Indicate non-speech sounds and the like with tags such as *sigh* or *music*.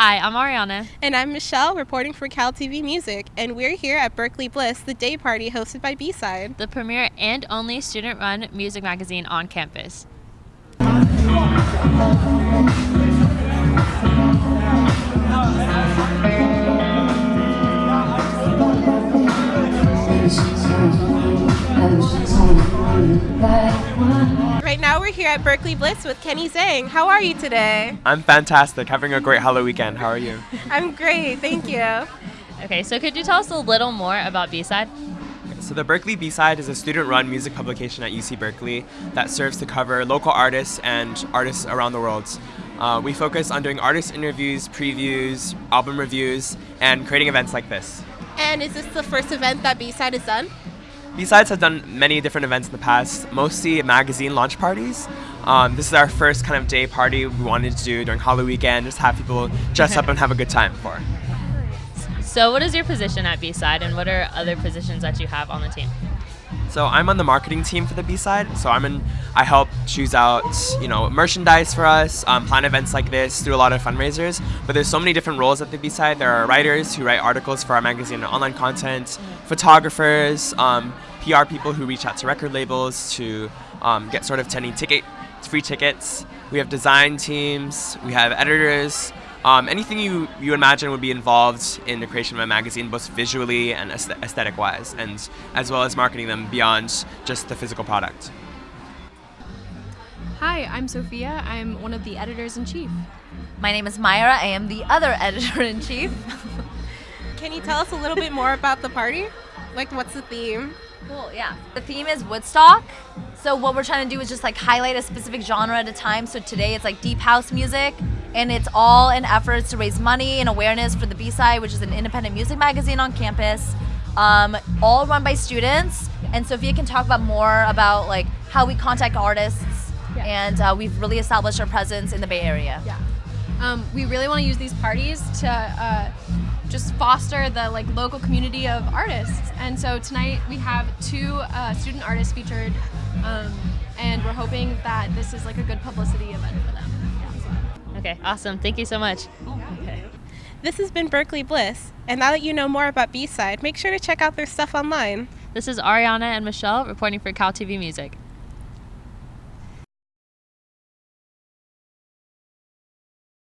Hi, I'm Ariana. And I'm Michelle, reporting for Cal TV Music, and we're here at Berkeley Bliss, the day party hosted by B-Side. the premier and only student run music magazine on campus. Right now we're here at Berkeley Blitz with Kenny Zhang. How are you today? I'm fantastic. Having a great Halloween weekend. How are you? *laughs* I'm great, thank you. Okay, so could you tell us a little more about B-Side? So the Berkeley B-Side is a student-run music publication at UC Berkeley that serves to cover local artists and artists around the world. Uh, we focus on doing artist interviews, previews, album reviews, and creating events like this. And is this the first event that B-Side has done? B-Sides has done many different events in the past, mostly magazine launch parties. Um, this is our first kind of day party we wanted to do during Halloween weekend, just have people dress up *laughs* and have a good time for. So what is your position at B-Side and what are other positions that you have on the team? So I'm on the marketing team for the B side. So I'm in. I help choose out, you know, merchandise for us, um, plan events like this, do a lot of fundraisers. But there's so many different roles at the B side. There are writers who write articles for our magazine and online content, photographers, um, PR people who reach out to record labels to um, get sort of 10 ticket, free tickets. We have design teams. We have editors. Um, anything you, you imagine would be involved in the creation of a magazine, both visually and aesthetic wise, and as well as marketing them beyond just the physical product. Hi, I'm Sophia. I'm one of the editors in chief. My name is Myra. I am the other *laughs* editor in chief. Can you tell us a little bit more about the party? Like, what's the theme? Cool, yeah. The theme is Woodstock. So what we're trying to do is just like highlight a specific genre at a time. So today it's like deep house music, and it's all in efforts to raise money and awareness for the B-Side, which is an independent music magazine on campus, um, all run by students. And Sophia can talk about more about like how we contact artists, Yeah. and uh, we've really established our presence in the Bay Area. Yeah. Um, we really want to use these parties to uh, just foster the like local community of artists. And so tonight we have two uh, student artists featured, um, and we're hoping that this is like a good publicity event for them. Okay, awesome. Thank you so much. Okay. This has been Berkeley Bliss, and now that you know more about B-Side, make sure to check out their stuff online. This is Ariana and Michelle reporting for Cal TV Music.